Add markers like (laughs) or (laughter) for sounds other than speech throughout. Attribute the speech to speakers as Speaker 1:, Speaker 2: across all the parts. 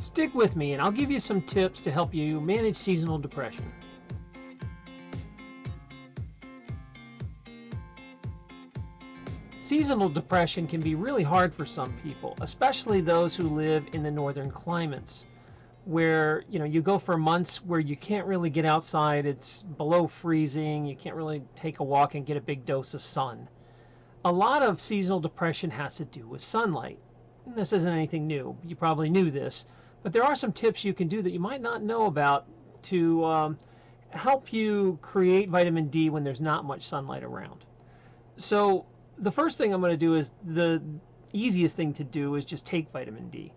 Speaker 1: Stick with me and I'll give you some tips to help you manage seasonal depression. Seasonal depression can be really hard for some people, especially those who live in the northern climates where you know you go for months where you can't really get outside it's below freezing you can't really take a walk and get a big dose of sun. A lot of seasonal depression has to do with sunlight. This isn't anything new. You probably knew this but there are some tips you can do that you might not know about to um, help you create vitamin D when there's not much sunlight around so the first thing I'm going to do is the easiest thing to do is just take vitamin D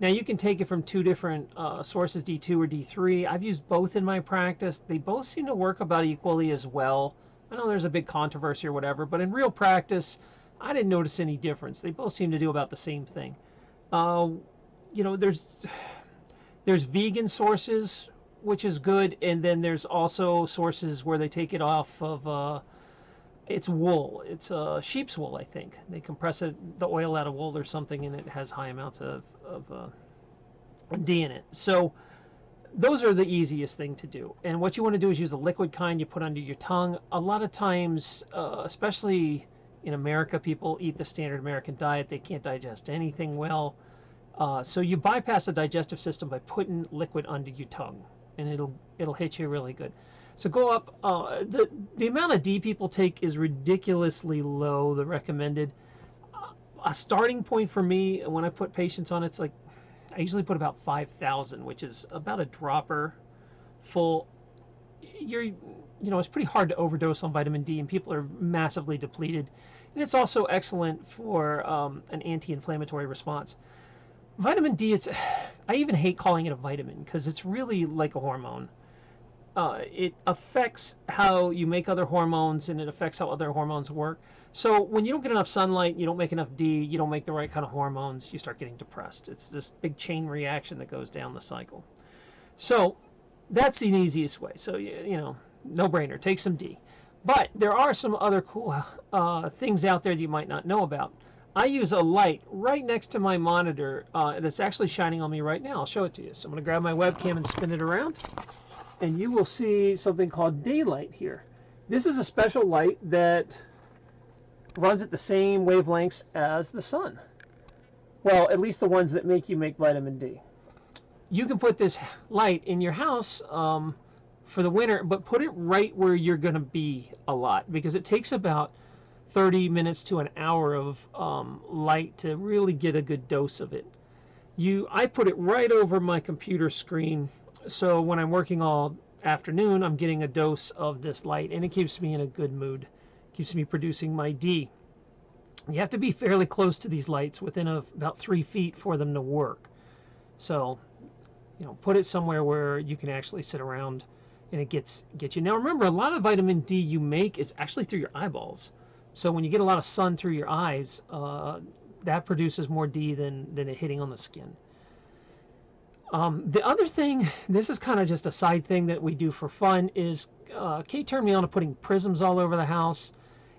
Speaker 1: now you can take it from two different uh, sources, D2 or D3. I've used both in my practice. They both seem to work about equally as well. I know there's a big controversy or whatever, but in real practice, I didn't notice any difference. They both seem to do about the same thing. Uh, you know, there's there's vegan sources, which is good, and then there's also sources where they take it off of uh, it's wool. It's uh, sheep's wool, I think. They compress it, the oil out of wool or something, and it has high amounts of, of uh, D in it. So those are the easiest thing to do. And what you want to do is use the liquid kind you put under your tongue. A lot of times, uh, especially in America, people eat the standard American diet. They can't digest anything well. Uh, so you bypass the digestive system by putting liquid under your tongue, and it'll it'll hit you really good. So go up. Uh, the the amount of D people take is ridiculously low. The recommended uh, a starting point for me when I put patients on it's like I usually put about five thousand, which is about a dropper full. You're you know it's pretty hard to overdose on vitamin D, and people are massively depleted. And it's also excellent for um, an anti-inflammatory response. Vitamin D, it's (sighs) I even hate calling it a vitamin because it's really like a hormone uh, it affects how you make other hormones and it affects how other hormones work. So when you don't get enough sunlight, you don't make enough D, you don't make the right kind of hormones, you start getting depressed. It's this big chain reaction that goes down the cycle. So that's the easiest way. So, you, you know, no brainer, take some D. But there are some other cool (laughs) uh, things out there that you might not know about. I use a light right next to my monitor uh, that's actually shining on me right now. I'll show it to you. So I'm going to grab my webcam and spin it around and you will see something called daylight here. This is a special light that runs at the same wavelengths as the sun. Well, at least the ones that make you make vitamin D. You can put this light in your house um, for the winter, but put it right where you're going to be a lot because it takes about 30 minutes to an hour of um, light to really get a good dose of it. You, I put it right over my computer screen so when I'm working all afternoon, I'm getting a dose of this light and it keeps me in a good mood. Keeps me producing my D. You have to be fairly close to these lights within a, about three feet for them to work. So, you know, put it somewhere where you can actually sit around and it gets get you. Now remember, a lot of vitamin D you make is actually through your eyeballs. So when you get a lot of sun through your eyes, uh, that produces more D than, than it hitting on the skin. Um, the other thing, (laughs) this is kind of just a side thing that we do for fun, is uh, Kate turned me on to putting prisms all over the house.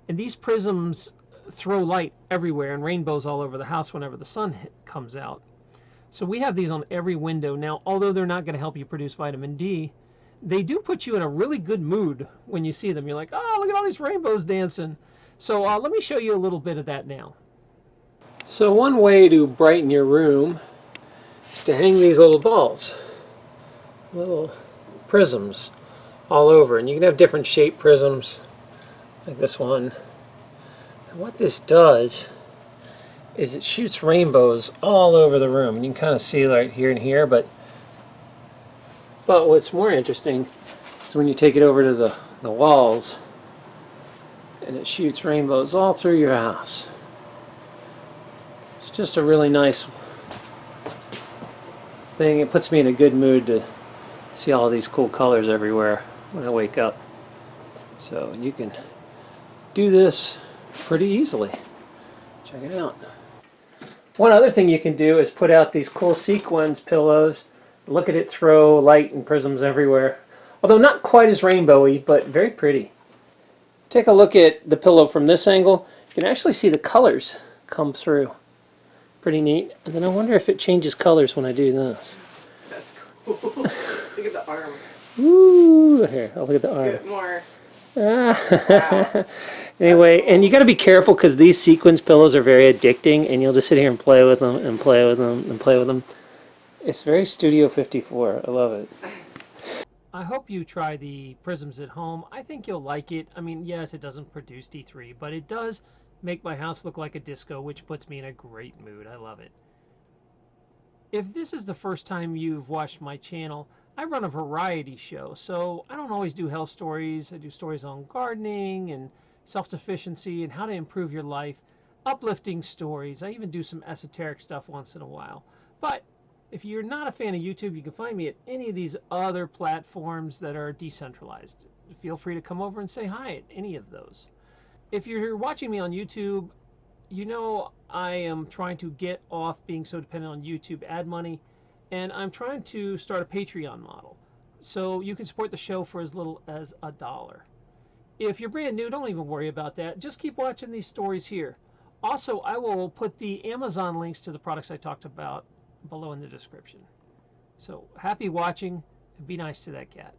Speaker 1: And these prisms throw light everywhere and rainbows all over the house whenever the sun hit, comes out. So we have these on every window. Now, although they're not going to help you produce vitamin D, they do put you in a really good mood when you see them. You're like, oh, look at all these rainbows dancing. So uh, let me show you a little bit of that now. So one way to brighten your room is to hang these little balls, little prisms all over. And you can have different shaped prisms, like this one. And what this does is it shoots rainbows all over the room. And you can kind of see right here and here, but but what's more interesting is when you take it over to the, the walls and it shoots rainbows all through your house. It's just a really nice thing. It puts me in a good mood to see all these cool colors everywhere when I wake up. So you can do this pretty easily. Check it out. One other thing you can do is put out these cool sequins pillows. Look at it throw light and prisms everywhere. Although not quite as rainbowy, but very pretty. Take a look at the pillow from this angle. You can actually see the colors come through. Pretty neat. And then I wonder if it changes colors when I do this. That's cool.
Speaker 2: look at the arm.
Speaker 3: Ooh, here, I'll look at the arm.
Speaker 2: Get more.
Speaker 3: Ah. (laughs) anyway, and you got to be careful because these sequence pillows are very addicting, and you'll just sit here and play with them and play with them and play with them. It's very Studio 54. I love it.
Speaker 1: I hope you try the prisms at home. I think you'll like it. I mean, yes, it doesn't produce D3, but it does make my house look like a disco, which puts me in a great mood. I love it. If this is the first time you've watched my channel, I run a variety show, so I don't always do health stories. I do stories on gardening and self-sufficiency and how to improve your life, uplifting stories. I even do some esoteric stuff once in a while. But if you're not a fan of YouTube, you can find me at any of these other platforms that are decentralized. Feel free to come over and say hi at any of those. If you're watching me on YouTube, you know I am trying to get off being so dependent on YouTube ad money, and I'm trying to start a Patreon model. So you can support the show for as little as a dollar. If you're brand new, don't even worry about that. Just keep watching these stories here. Also, I will put the Amazon links to the products I talked about below in the description. So happy watching and be nice to that cat.